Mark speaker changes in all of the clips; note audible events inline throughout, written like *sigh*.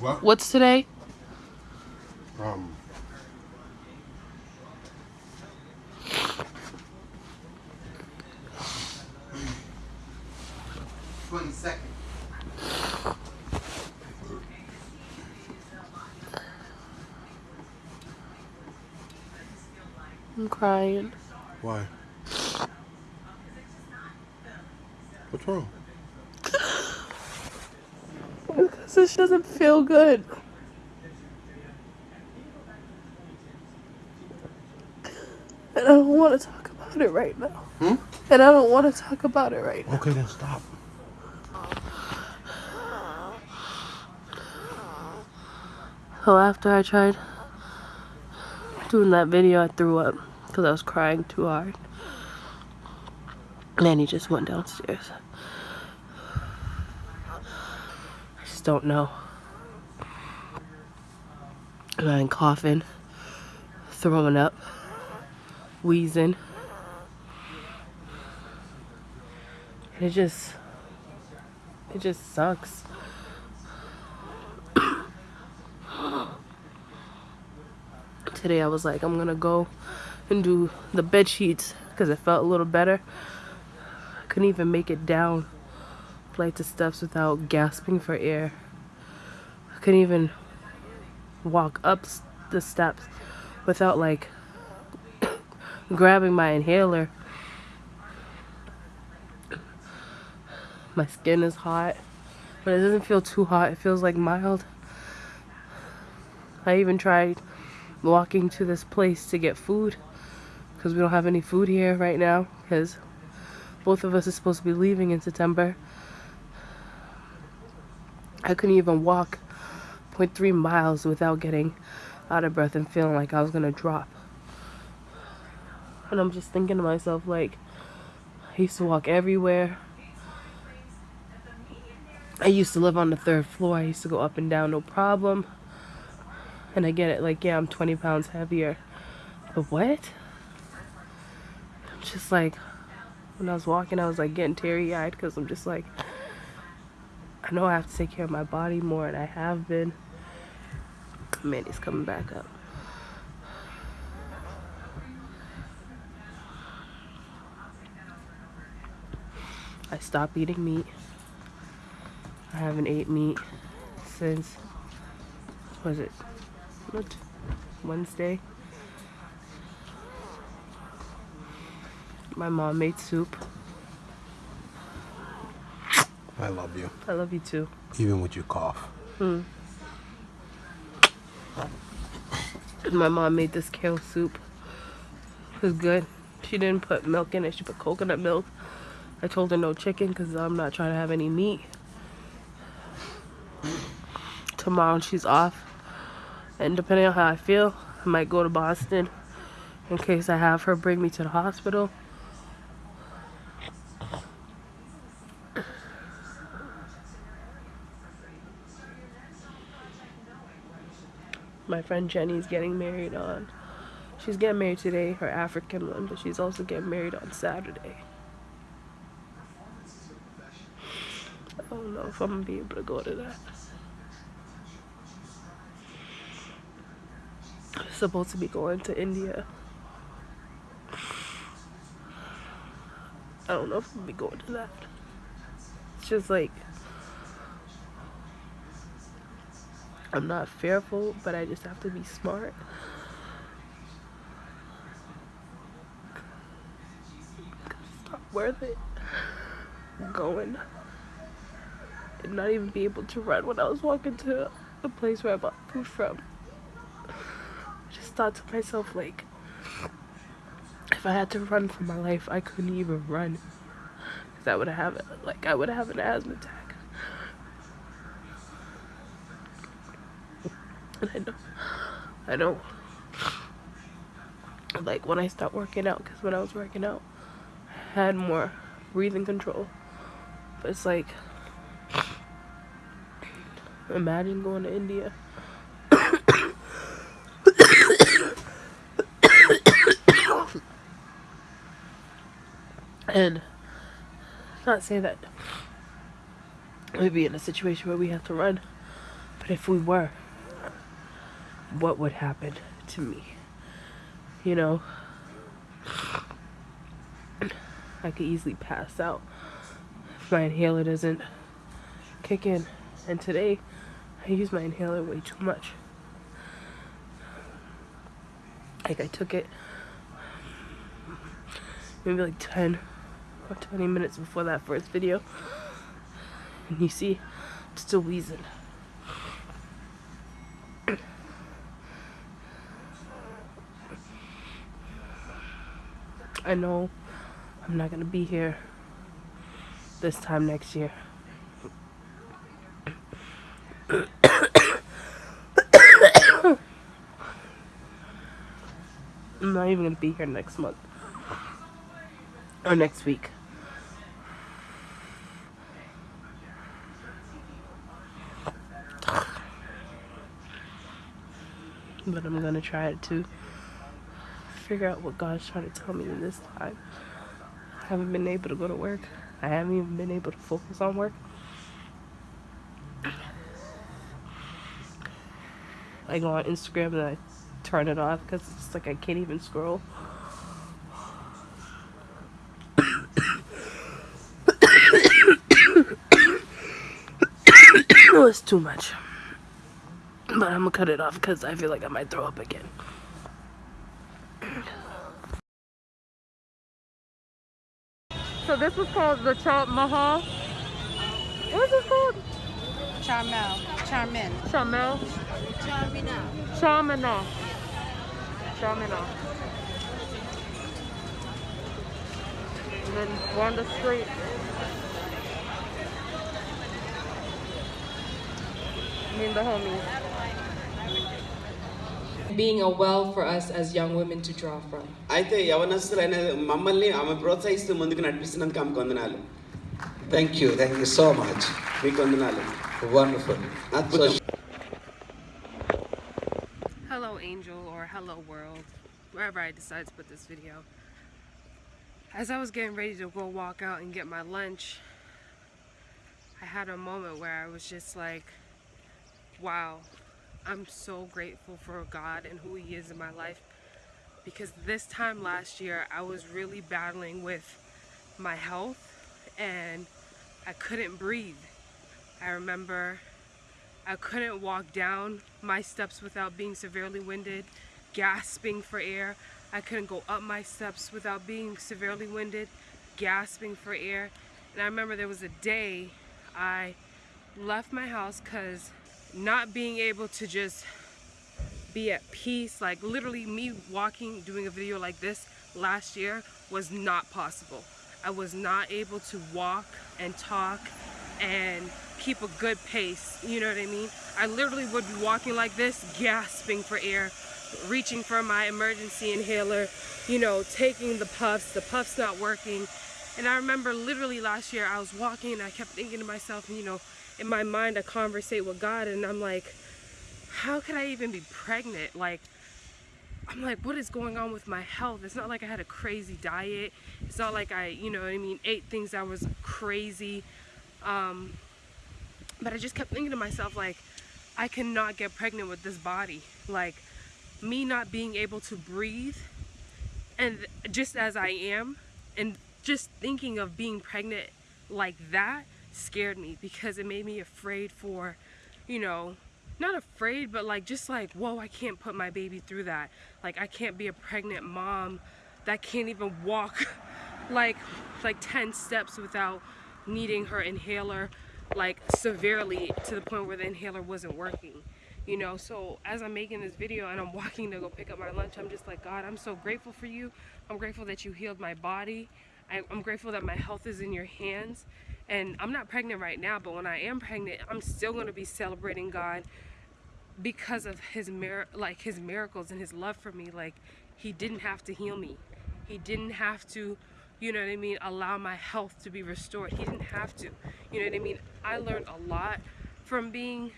Speaker 1: What?
Speaker 2: What's today?
Speaker 1: Um. Twenty second.
Speaker 2: I'm crying.
Speaker 1: Why? What's wrong?
Speaker 2: Because this doesn't feel good. And I don't want to talk about it right now.
Speaker 1: Hmm?
Speaker 2: And I don't want to talk about it right now.
Speaker 1: Okay, then stop.
Speaker 2: So after I tried doing that video, I threw up because I was crying too hard. And he just went downstairs. Just don't know. I'm coughing, throwing up, wheezing. And it just, it just sucks. *coughs* today I was like, I'm gonna go and do the bed sheets because it felt a little better. I couldn't even make it down flights of steps without gasping for air. I couldn't even walk up the steps without like *coughs* grabbing my inhaler. My skin is hot, but it doesn't feel too hot. It feels like mild. I even tried walking to this place to get food because we don't have any food here right now because both of us are supposed to be leaving in September. I couldn't even walk 0.3 miles without getting out of breath and feeling like I was gonna drop. And I'm just thinking to myself, like, I used to walk everywhere. I used to live on the third floor. I used to go up and down, no problem. And I get it, like, yeah, I'm 20 pounds heavier. But what? I'm just like, when I was walking, I was like getting teary eyed because I'm just like, I know I have to take care of my body more, and I have been. Mandy's coming back up. I stopped eating meat. I haven't ate meat since, was it, what, Wednesday? My mom made soup.
Speaker 1: I love you.
Speaker 2: I love you too.
Speaker 1: Even with your cough. Hmm.
Speaker 2: My mom made this kale soup. It was good. She didn't put milk in it. She put coconut milk. I told her no chicken because I'm not trying to have any meat. Tomorrow she's off. And depending on how I feel, I might go to Boston in case I have her bring me to the hospital. My friend Jenny's getting married on. She's getting married today, her African one, but she's also getting married on Saturday. I don't know if I'm gonna be able to go to that. Supposed to be going to India. I don't know if I'm gonna be going to that. It's just like I'm not fearful, but I just have to be smart. It's not worth it going and not even be able to run when I was walking to the place where I bought food from. I just thought to myself, like, if I had to run for my life, I couldn't even run. Cause I would have, like, I would have an asthma attack. And *laughs* I know, I know. Like when I stopped working out, because when I was working out, I had more breathing control. But it's like, imagine going to India. *coughs* and not say that we'd be in a situation where we have to run. But if we were, what would happen to me? You know, I could easily pass out if my inhaler doesn't kick in. And today, I use my inhaler way too much. Like, I took it maybe like 10 or 20 minutes before that first video. And you see, I'm still wheezing. I know I'm not gonna be here this time next year. I'm not even gonna be here next month or next week. But I'm gonna try to figure out what God's trying to tell me in this time. I haven't been able to go to work. I haven't even been able to focus on work. I go on Instagram and I turn it off because it's like I can't even scroll. it was too much. But I'm gonna cut it off because I feel like I might throw up again. So this was called the Chop Mahal. What is this called?
Speaker 3: Charmel. Charmin.
Speaker 2: Chamel.
Speaker 3: Charmina.
Speaker 2: Chamina. Chamina. And then we're on the street. Me and the homies
Speaker 4: being a well for us as young women to draw from.
Speaker 5: అయితే యవనస్తులైన మమ్మల్ని ఆమె ప్రోత్సహిస్తూ ముందుకు నడిపిస్తున్నందుకు ఆమెకు వందనాలు
Speaker 6: Thank you. Thank you so much.
Speaker 5: మీకు వందనాలు
Speaker 6: Wonderful.
Speaker 5: అద్భుతం
Speaker 2: Hello, Angel, or hello, world, wherever I decide to put this video. As I was getting ready to go walk out and get my lunch, I had a moment where I was just like, wow, I'm so grateful for God and who He is in my life. Because this time last year, I was really battling with my health and I couldn't breathe. I remember I couldn't walk down my steps without being severely winded, gasping for air. I couldn't go up my steps without being severely winded, gasping for air. And I remember there was a day I left my house because not being able to just be at peace, like literally me walking, doing a video like this last year was not possible. I was not able to walk and talk and keep a good pace, you know what I mean? I literally would be walking like this, gasping for air, reaching for my emergency inhaler, you know, taking the puffs, the puffs not working. And I remember literally last year I was walking and I kept thinking to myself, you know, in my mind I conversate with God and I'm like, how could I even be pregnant? Like, I'm like, what is going on with my health? It's not like I had a crazy diet. It's not like I, you know I mean, ate things that was crazy. Um, but I just kept thinking to myself, like, I cannot get pregnant with this body. Like, me not being able to breathe, and just as I am, and just thinking of being pregnant like that scared me because it made me afraid for, you know, not afraid, but like just like, whoa, I can't put my baby through that. Like, I can't be a pregnant mom that can't even walk *laughs* like like 10 steps without needing her inhaler like severely to the point where the inhaler wasn't working you know? So as i'm making this video and i'm walking to go pick up my lunch i'm just like god i'm so grateful for you. I'm grateful that you healed my body. I, i'm grateful that my health is in your hands and i'm not pregnant right now but when i am pregnant i'm still going to be celebrating god because of his mir- like his miracles and his love for me. Like he didn't have to heal me. He didn't have to you know what i mean allow my health to be restored. He didn't have to. You know what i mean? I learned a lot from being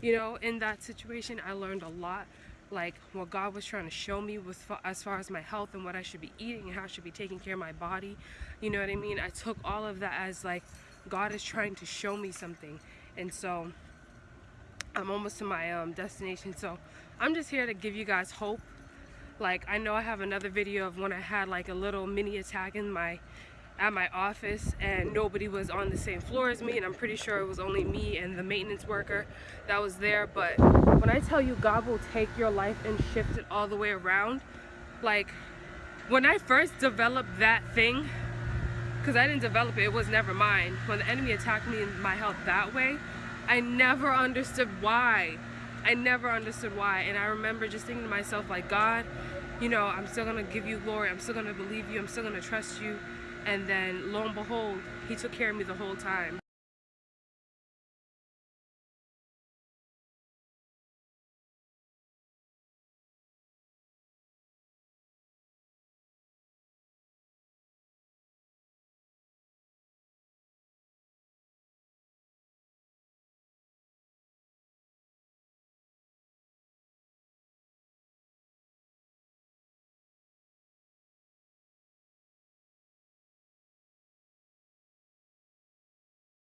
Speaker 2: you know in that situation. I learned a lot like what god was trying to show me fa- as far as my health and what i should be eating and how i should be taking care of my body. You know what i mean? I took all of that as like god is trying to show me something. And so I'm almost to my um, destination, so I'm just here to give you guys hope. Like I know I have another video of when I had like a little mini attack in my at my office and nobody was on the same floor as me and I'm pretty sure it was only me and the maintenance worker that was there but when I tell you God will take your life and shift it all the way around like when I first developed that thing because I didn't develop it, it was never mine. When the enemy attacked me in my health that way, I never understood why. I never understood why. And I remember just thinking to myself, like, God, you know, I'm still gonna give you glory. I'm still gonna believe you. I'm still gonna trust you. And then lo and behold, he took care of me the whole time.